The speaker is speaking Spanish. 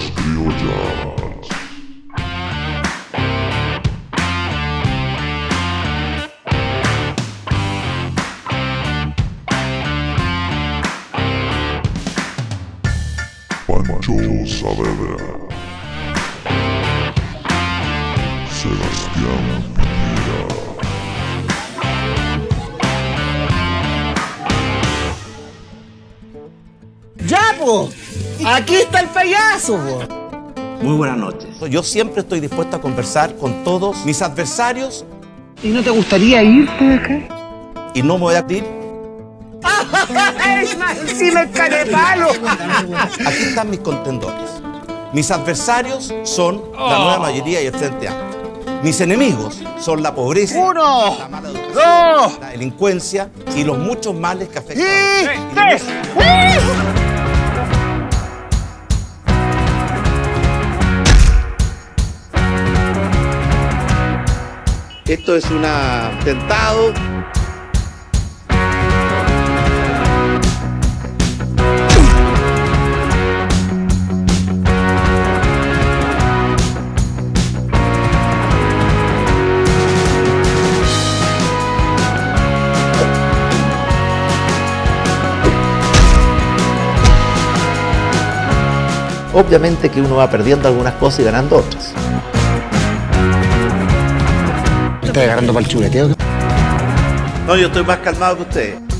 Skilljaws. Pancho Saavedra. Sebastián Piñera. Double! Aquí está el payaso, po. Muy buenas noches. Yo siempre estoy dispuesto a conversar con todos mis adversarios ¿Y no te gustaría irte de acá? y no me voy a ir. ¡Sí me carepalo! Aquí están mis contendores. Mis adversarios son la nueva mayoría y el Frente Amplio. Mis enemigos son la pobreza, ¡Uno! la mala educación, ¡Dos! la delincuencia y los muchos males que afectan. ¡Y Esto es un atentado. Obviamente que uno va perdiendo algunas cosas y ganando otras. ¿Estás agarrando para el chuleteo? No, yo estoy más calmado que ustedes.